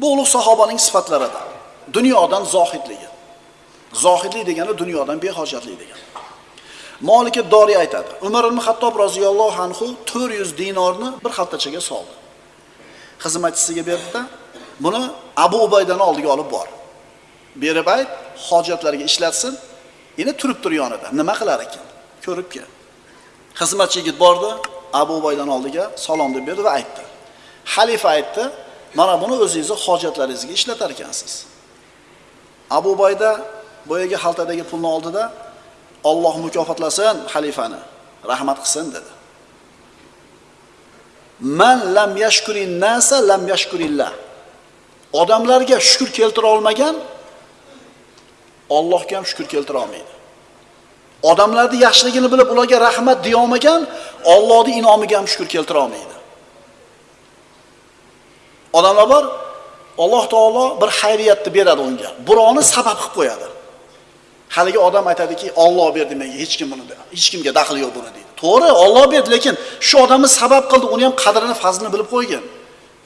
Bu ulug' sahobaning sifatlaridan. Dunyodan zohidligi. Zohidlik degani dunyodan behojatlik degani. Malik Dori aytadi. Umar ibn Xattob roziyallohu anhu 400 dinorni bir xaltachaga soldi. Xizmatchisiga berdida, buni Abu Ubaydani oldiga olib bor. Berib ayt, hojatlariga ishlatsin. Endi turib tur yonida. Nima qilar ekan? Ko'rib kel. Xizmatchi yigit bordi, Abu Ubaydan oldiga salom deb berdi va aytdi. Xalifa aytdi, mana buni o'zingizni hojatlaringizga ishlatar ekansiz. Abu bayda boyagi xaltadagi pulni oldida Alloh mukofotlasin xalifani, rahmat qilsin dedi. Man lam yashkurin nasa lam yashkurillah. Odamlarga shukr keltira olmagan Allohga ham shukr keltira olmaydi. Odamlarning yaxshiligini bilib ularga rahmat deya olmagan Allohning inomiga ham shukr keltira olmaydi. Odamlar bor, Alloh taolo bir xayriyatni beradi unga. Birovni sabab qilib qo'yadi. Haligi odam aytadiki, Alloh berdi menga, hech kim buni, hech kimga daxli yo'q buni deydi. To'g'ri, Alloh berdi, lekin shu odamni sabab qildi, uni ham qadrini, fazlini bilib qo'ygan.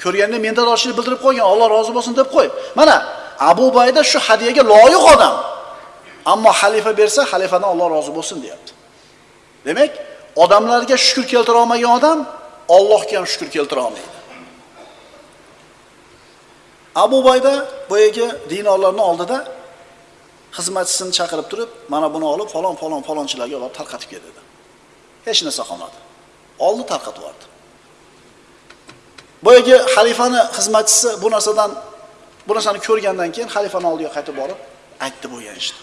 Ko'rganda mendadoshlik bildirib qo'ygan, Alloh rozi bo'lsin deb qo'y. Mana Abu Bayda shu hadiyaga loyiq odam. Ammo xalifa bersa, xalifadan Alloh rozi bo'lsin deyapti. Demak, odamlarga shukr keltira olmagan odam Allohga ham shukr keltira olmaydi. Abu Bayda boyagi dinorlarni oldida xizmatchisini chaqirib turib, mana buni olib falon falon falonchilarga olib tarqatib ket dedi. Hech narsa qolmadi. Oldi tarqatib yubordi. Boyagi xalifani xizmatchisi bu narsadan bu narsani ko'rgandan keyin xalifani oldiga qaytib borib aytdi bo'lgan ishni.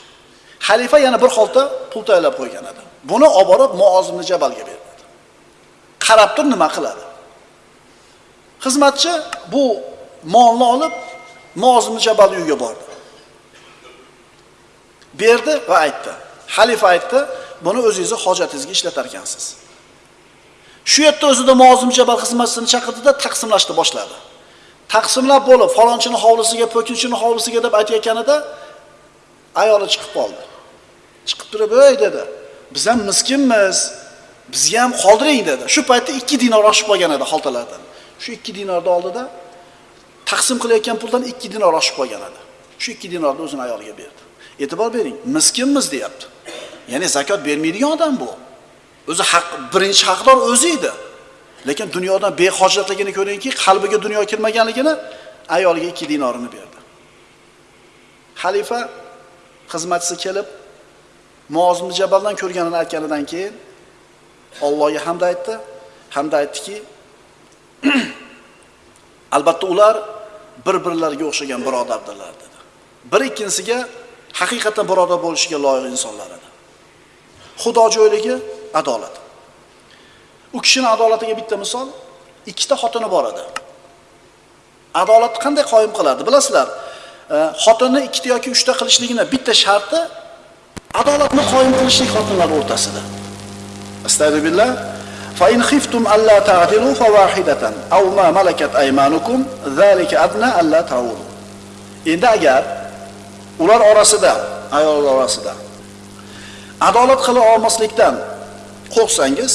Xalifa yana bir xolta pul tayyorlab qo'ygan edi. Buni olib borib Muoz ibn Jabalga berdi. Qarab tur nima qiladi. Xizmatchi bu molni olib mozim Jabal uyiga bordi. Berdi va aytdi. Xalifa aytdi, buni o'zingizni hojatingizga ishlatar ekansiz. Shu yerda o'zida mozim Jabal xizmatchisini chaqirdida taqsimlashni boshladi. Taqsimlab bo'lib, falonchini hovlisiga, po'kinchini hovlisiga deb aytayotganida ayoli chiqib qoldi. Chiqib turib, "Ey" dedi. "Biz ham miskinmiz. Bizga ham qoldiring" dedi. Shu paytda 2 dinor oshib qolgan edi xoltalardan Shu 2 dinorni oldida taqsim qilayotgan puldan 2 dinor oshib qolgan edi. Shu 2 dinorni o'zini ayoliga berdi. E'tibor bering, miskinmiz deyapti. Ya'ni zakot bermaydigan odam bu. O'zi haq birinchi haqdor o'zi edi. Lekin dunyodan behojatligini ko'ringki, qalbiga dunyo kirmaganligini ayoliga 2 dinorini berdi. Xalifa xizmatchisi kelib Muoz Jabaldan ko'rganini aytganidan keyin Allohga hamd aytdi. Hamda aytdiki, albatta ular bir-birlariga o'xshagan birodardirlar dedi. Bir ikkinsiga haqiqatan birodar bo'lishiga loyiq insonlar edi. Xudo joyligi adolat. U kishini adolatiga bitta misol, ikkita xotini bor edi. Adolatni qanday qoyim qiladi? Bilasizlar, e, xotinni ikkita yoki uchta qilishligini bitta sharti adolatni qoyim qilishlik xotinlar o'rtasida. Astagfirullah. Fa in khiftum alla ta'dilu fawahidatan aw ma malakat aymanukum zalika adna alla. Endi agar ular orasida, ayollar orasida adolat qila olmaslikdan qo'rqsangiz,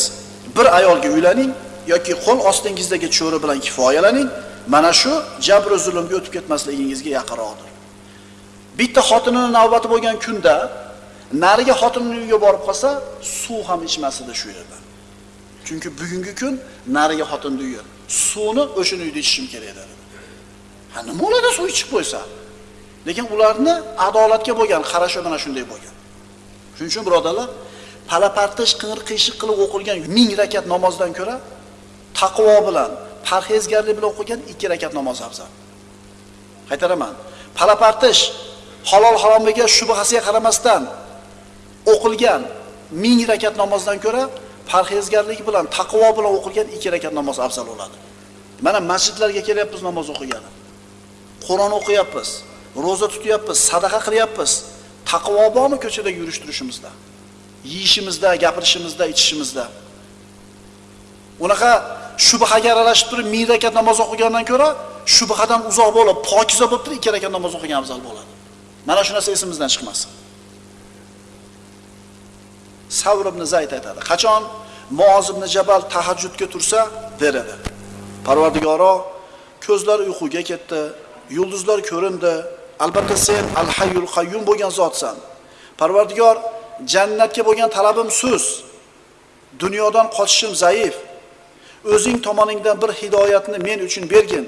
bir ayolga uylaning yoki qo'l ostingizdagi cho'ri bilan kifoyalaning. Mana shu jabr zulmga o'tib ketmasligingizga yaqinroqdir. Bitta xotinini navbati bo'lgan kunda nariga xotinning uyiga borib qolsa, suv ham ichmasdi shu yerda. Chunki bugungi kun nariga xotinning uyi. Suvni o'sha uyda ichishim kerak dedi. Ha nima bo'ladi suv ichib qo'ysa? Lekin ularni adolatga bo'lgan qarashi mana shunday bo'lgan. Shuning uchun birodarlar, palapartish qing'ir qiyshiq qilib o'qilgan 1000 rakat namozdan ko'ra taqvo bilan, parhezgarlik bilan o'qigan 2 rakat namoz afzal. Qaytaraman. Palapartish halol haromiga shubhasiga qaramasdan o'qilgan 1000 rakat namozdan ko'ra parhezgarlik bilan, taqvo bilan o'qilgan 2 rakat namoz afzal bo'ladi. Mana masjidlarga kelyapmiz namoz o'qigani. Qur'on o'qiyapmiz, roza tutyapmiz, sadaqa qilyapmiz. Taqvo bormi ko'chada yurish turishimizda? Yeyishimizda, gapirishimizda, ichishimizda. Unaqa shubhaga aralashib turib, ming rakat namoz o'qigandan ko'ra, shubhadan uzoq bo'lib, pokiza bo'lib turib, ikki rakat namoz o'qigan afzal bo'ladi. Mana shu narsa esimizdan chiqmasin. Savr ibn Zayd aytadi. Qachon Muoz ibn Jabal tahajjudga tursa, der edi. Parvardigoro, ko'zlar uyquga ketdi, yulduzlar ko'rindi. Albatta sen Al-Hayyul Qayyum bo'lgan zotsan. Parvardigor, jannatga bo'lgan talabim sus. Dunyodan qochishim zaif. O'zing tomoningdan bir hidoyatni men uchun bergin.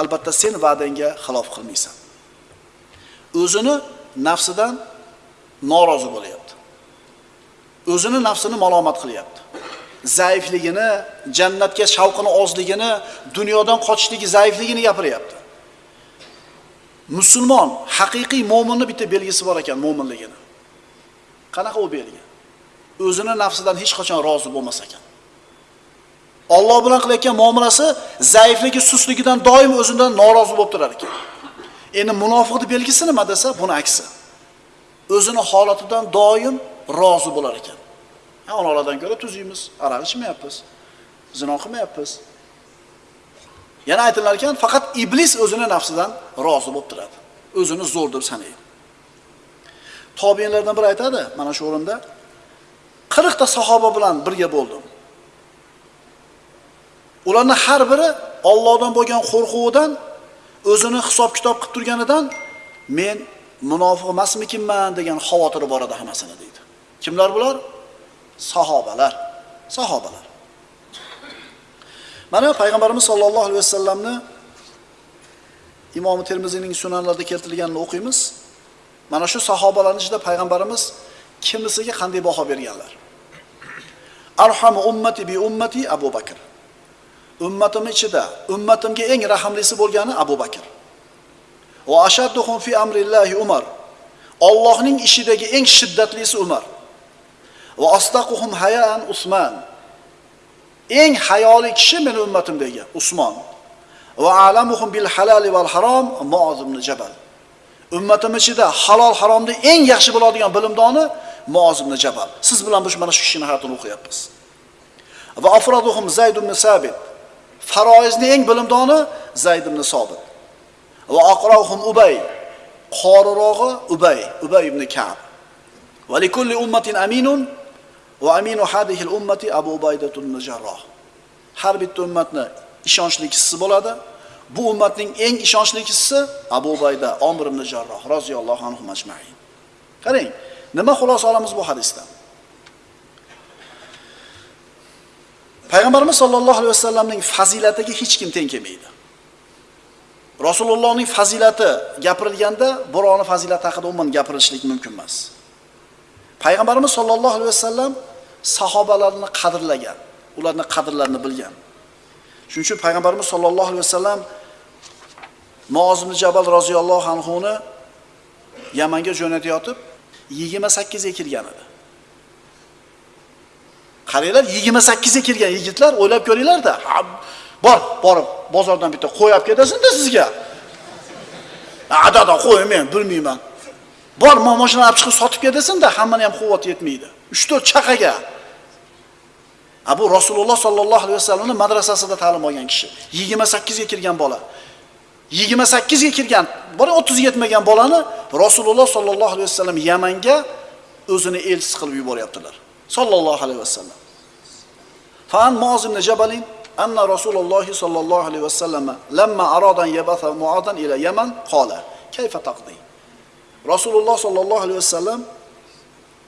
Albatta sen va'dangga xilof qilmaysan. O'zini nafsidan norozi bo'lyapti. O'zini nafsini malomat qilyapti. Zaifligini, jannatga shavqini ozligini, dunyodan qochishligi zaifligini gapiryapti. Musulmon, haqiqiy mo'minni bitta belgisi bor ekan mo'minligini. Qanaqa u belgi? O'zini nafsidan hech qachon rozi bo'lmas ekan. Alloh bilan qilayotgan muomalasi zaifligi, sustligidan doim o'zidan norozi bo'lib turar ekan. Endi munofiqning belgisi nima desa, buni aksi. O'zini holatidan doim rozi bo'lar ekan. Ha, ko'ra tuz yeymiz aroq ichmayapmiz, zino qilmayapmiz. Yana aytilar ekan, faqat iblis o'zini nafsidan rozi bo'lib turadi. O'zini zo'r deb sanaydi. Tobiinlardan biri aytadi, mana shu o'rinda 40 ta sahoba bilan birga bo'ldim. Ularni har biri Allohdan bo'lgan qo'rquvidan o'zini hisob kitob qilib turganidan men munofiq emasmikinman degan xavotiri bor edi hammasini deydi. Kimlar bular? Sahobalar. Sahobalar. Mana payg'ambarimiz sollallohu alayhi vasallamni Imom Termiziyning sunanlarida keltirilganini o'qiymiz. Mana shu sahobalarning ichida payg'ambarimiz kimisiga qanday baho berganlar? Arhamu ummati bi ummati Abu Bakr. Ummatim ichida ummatimga eng rahmlisi bo'lgani Abu Bakr. Va ashadduhum fi amrillahi Umar. Allohning ishidagi eng shiddatlisi Umar. Va asdaquhum hayaan Usman. Eng hayoli kishi meni ummatimdagi Usmon. Va alamuhum bil halali val harom Muoz ibn Jabal. Ummatim ichida halol haromni eng yaxshi biladigan bilimdoni Muoz ibn Jabal. Siz bilan biz mana shu kishining hayotini o'qiyapmiz. Va afraduhum Zayd ibn Sabit. Faroizni eng bilimdoni Zayd ibn Sobit. Va aqrohum Ubay. Qorirog'i Ubay, Ubay ibn Ka'b. Va likulli ummatin aminun va aminu hadihi ummati Abu Ubaydah ibn Jarroh. Har bitta ummatni ishonchli kishisi bo'ladi. Bu ummatning eng ishonchli kishisi Abu Ubayda Omir ibn Jarroh roziyallohu anhu majma'in. Qarang, nima xulosa olamiz bu hadisdan? Payg'ambarimiz sollallohu alayhi vasallamning fazilatiga hech kim teng kelmaydi. Rasulullohning fazilati gapirilganda birovni fazilati haqida umuman gapirishlik mumkin emas. Payg'ambarimiz sollallohu alayhi vasallam sahobalarni qadrlagan, ularni qadrlarini bilgan. Shuning uchun payg'ambarimiz sollallohu alayhi vasallam Muoz Jabal roziyallohu anhuni Yamanga jo'natayotib 28 ga kirgan edi. Qaranglar 28 ga kirgan yigitlar o'ylab ko'ringlar-da. Bor, borib bozordan bitta qo'y olib ketasin-da sizga. Adada qo'y men bilmayman. Bor, men olib chiqib sotib ketasin-da, hammani ham quvvat yetmaydi. 3-4 chaqaga. a bu Rasululloh sollallohu alayhi vasallamning madrasasida ta'lim olgan kishi. 28 ga kirgan bola. 28 ga kirgan, bir 30 ga yetmagan bolani Rasululloh sollallohu alayhi vasallam Yamanga o'zini elchisi qilib yuboryaptilar. Sollallohu alayhi vasallam. Fan Muoz Jabalin anna Rasulullohi sallallohu alayhi vasallama lamma aradan yabatha Muodan ila Yaman qala: "Kayfa taqdi?" Rasululloh sollallohu alayhi vasallam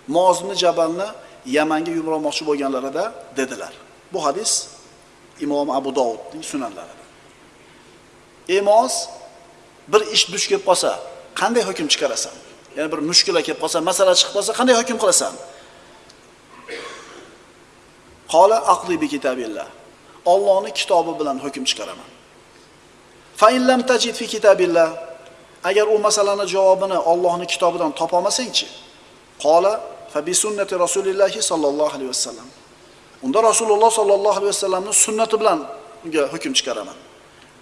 Muoz Jabalni Yamanga yubormoqchi bo'lganlarida dedilar. Bu hadis Imom Abu Dovudning sunanlarida. Emos bir ish duch kelib qolsa, qanday hukm chiqarasan? Ya'ni bir mushkula kelib qolsa, masala chiqib qolsa, qanday hukm qilasan? Qola aqli bi kitabillah. Allohning kitobi bilan hukm chiqaraman. Fa in lam tajid fi kitabillah. Agar u masalani javobini Allohning kitobidan topa olmasangchi, qola fa bi sunnati Rasulilloh sallallohu alayhi vasallam. Unda Rasululloh sallallohu alayhi vasallamning sunnati bilan unga hukm chiqaraman.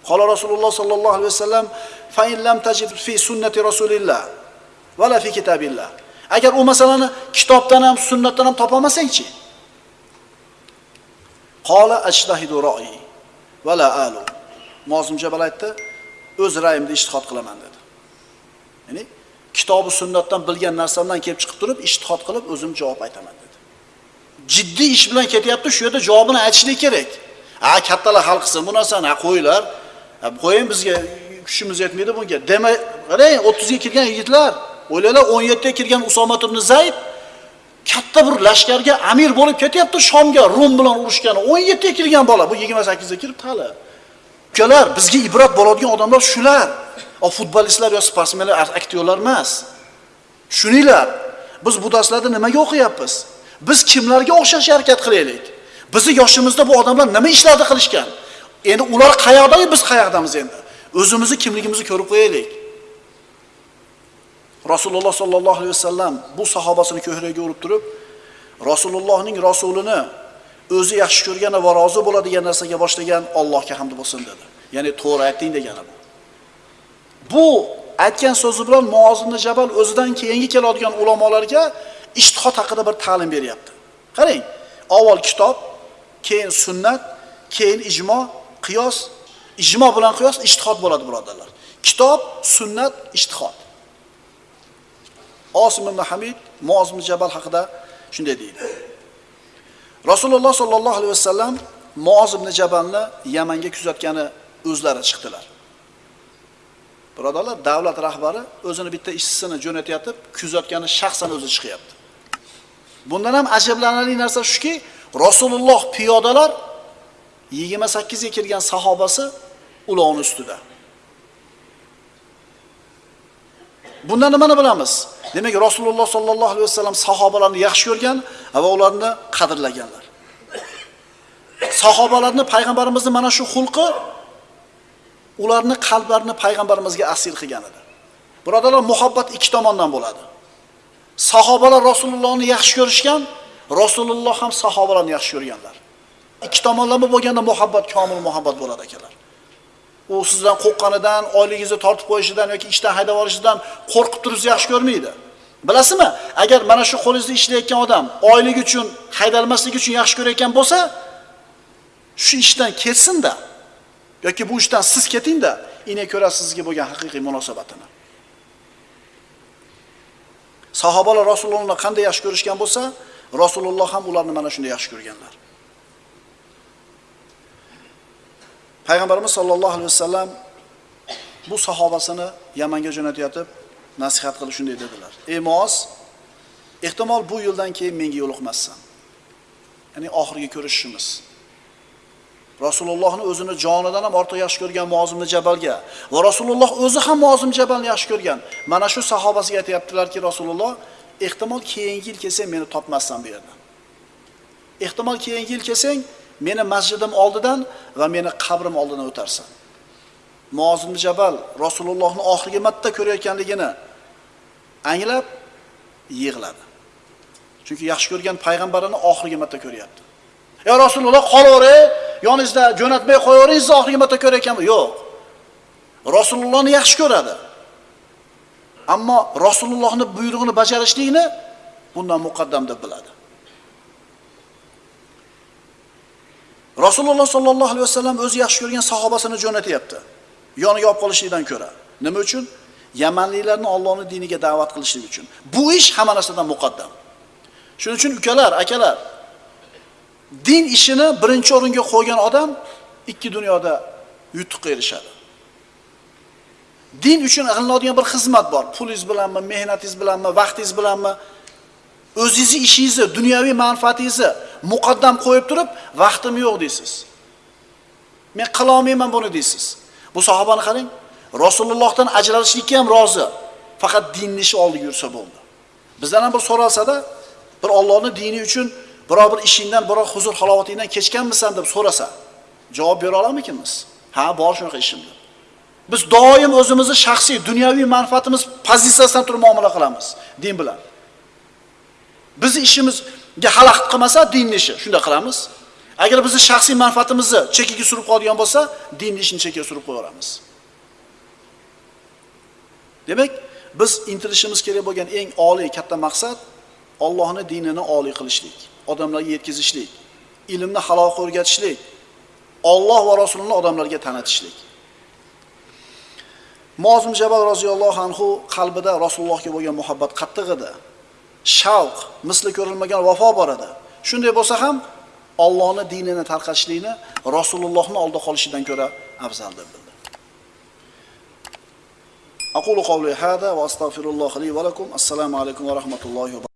Qola Rasululloh sallallohu alayhi vasallam fa in lam tajid fi sunnati Rasulillah la fi kitabillah. Agar u masalani kitobdan ham sunnatdan ham topa olmasangchi, Qola ajtahidu ra'i va la alu. Mozim Jabal aytdi, o'z ra'yimda ishtihod qilaman dedi. Ya'ni kitobi sunnatdan bilgan narsamdan kelib chiqib turib ijtihod qilib o'zim javob aytaman dedi. Jiddiy ish bilan ketyapti, shu yerda javobini aytishlik kerak. Ha, kattalar hal qilsin bu narsani, ha qo'yinglar. Qo'ying bizga kuchimiz yetmaydi bunga. Demak, qarang, 30 ga kirgan yigitlar, o'ylanglar 17 ga kirgan Usomat ibn Zayd katta bir lashkarga amir bo'lib ketyapti Shomga, Rum bilan urushgan. 17 ga kirgan bola, bu 28 ga kiribdi hali. Ukalar, bizga ibrat bo'ladigan odamlar shular. O futbolistlar yo sportsmenlar, aktyorlar emas. Shuninglar, biz bu darslarda nimaga o'qiyapmiz? Biz kimlarga o'xshash harakat qilaylik? Bizi yoshimizda bu odamlar nima ishlarni qilishgan? Endi ular qayoqda, biz qayoqdamiz endi? O'zimizni kimligimizni ko'rib qo'yaylik. Rasululloh sollallohu alayhi vasallam bu sahobasini ko'hragiga urib turib, Rasulullohning rasulini o'zi yaxshi ko'rgan va rozi bo'ladigan narsaga boshlagan Allohga hamd bo'lsin dedi. Ya'ni to'g'ri aytding degani bu. Bu aytgan so'zi bilan Muoz Jabal o'zidan keyingi keladigan ulamolarga ijtihod haqida bir ta'lim beryapti. Qarang, avval kitob, keyin sunnat, keyin ijmo, qiyos, ijmo bilan qiyos ijtihod bo'ladi birodarlar. Kitob, sunnat, ijtihod. Osim ibn Hamid Muoz ibn Jabal haqida shunday deydi. Rasululloh sollallohu alayhi vasallam Muoz ibn Jabalni Yamanga kuzatgani o'zlari chiqdilar. Birodarlar, davlat rahbari o'zini bitta ishchisini jo'natayotib kuzatgani shaxsan o'zi chiqyapti. Bundan ham ajablanarli narsa shuki, Rasululloh piyodalar 28 ga kirgan sahobasi ulovni ustida. Bundan nimani bilamiz? Demak, Rasululloh sollallohu alayhi vasallam sahobalarni yaxshi ko'rgan va ularni qadrlaganlar. Sahobalarni payg'ambarimizning mana shu xulqi ularni qalblarini payg'ambarimizga asir qilgan edi. Birodarlar, muhabbat ikki tomondan bo'ladi. Sahobalar Rasulullohni yaxshi ko'rishgan, Rasululloh ham sahobalarni yaxshi ko'rganlar. Ikki tomonlama bo'lganda muhabbat komil muhabbat bo'ladi akalar. U sizdan qo'rqqanidan, oyligingizni tortib qo'yishidan yoki ishdan haydab yuborishidan qo'rqib turib yaxshi ko'rmaydi. Bilasizmi? Agar mana shu qo'lingizda ishlayotgan odam oylik uchun, haydalmaslik uchun yaxshi ko'rayotgan bo'lsa, shu ishdan ketsinda yoki bu ishdan siz ketingda, ine ko'rasiz sizga bo'lgan haqiqiy munosabatini. Sahobalar Rasulullohni qanday yaxshi ko'rishgan bo'lsa, Rasululloh ham ularni mana shunday yaxshi ko'rganlar. Payg'ambarimiz sollallohu alayhi vasallam bu sahobasini Yamanga jo'natayotib nasihat qilib shunday dedilar: "Ey moz ehtimol bu yildan keyin menga yo'liqmassan. Ya'ni oxirgi ko'rishishimiz. Rasulullohni o'zini jonidan ham ortiq yaxshi ko'rgan mozimni Jabalga va Rasululloh o'zi ham Muozim Jabalni yaxshi ko'rgan. Mana shu sahobasiga aytyaptilarki Rasululloh ehtimol keyingi yil kelsang meni topmassan bu yerdan. Ehtimol keyingi yil kelsang meni masjidim oldidan va meni qabrim oldidan o'tarsan. Muozim Jabal Rasulullohni oxirgi marta ko'rayotganligini anglab yig'ladi. Chunki yaxshi ko'rgan payg'ambarini oxirgi marta ko'ryapti. Ya Rasululloh qolaver yoningizda jo'natmay qo'yaveringiz oxirgi marta ko'rayotganmi? Yo'q. Rasulullohni yaxshi ko'radi. Ammo Rasulullohni buyrug'ini bajarishlikni bundan muqaddam deb biladi. Rasululloh sollallohu alayhi vasallam o'zi yaxshi ko'rgan sahobasini jo'natyapti. Yoniga olib qolishlikdan ko'ra. Nima uchun? Yamanliklarni Allohning diniga da'vat qilishlik uchun. Bu ish hamma narsadan muqaddam. Shuning uchun ukalar, akalar, din ishini birinchi o'ringa qo'ygan odam ikki dunyoda yutuqqa erishadi. Din uchun qilinadigan bir xizmat bor. Pulingiz bilanmi, mehnatingiz bilanmi, vaqtingiz bilanmi, o'zingizni ishingizni, dunyoviy manfaatingizni muqaddam qo'yib turib, vaqtim yo'q deysiz. Men qila olmayman buni deysiz. Bu sahobani qarang, Rasulullohdan ajralishlikka ham rozi. Faqat dinni ishi oldiga yursa bo'ldi. Bizdan ham bir so'ralsada bir Allohning dini uchun biror bir ishingdan, biror huzur halovatingdan kechganmisan deb so'rasa, javob bera olamikimiz? Ha, bor shunaqa ishim deb. Biz doim o'zimizni shaxsiy dunyoviy manfaatimiz pozitsiyasidan turib muomala qilamiz din bilan. Bizni ishimizga xalaqit qilmasa dinni ishi shunday qilamiz. Agar bizni shaxsiy manfaatimizni chekiga surib qoladigan bo'lsa, dinni ishini chekiga surib qo'yaveramiz Demak, biz intilishimiz kerak bo'lgan eng oliy katta maqsad Allohning dinini oliy qilishlik, odamlarga yetkazishlik, ilmni halol o'rgatishlik, Alloh va Rasulini odamlarga tanitishlik. Mozim Jabal roziyallohu anhu qalbida Rasulullohga bo'lgan muhabbat qattiq edi. Shavq, misli ko'rilmagan vafo bor edi. Shunday bo'lsa ham Allohning dinini tarqatishlikni Rasulullohning oldida qolishidan ko'ra afzal deb bildi. aqulu qawli hada va astagfirulloh li va lakum assalomu alaykum va rahmatullohi va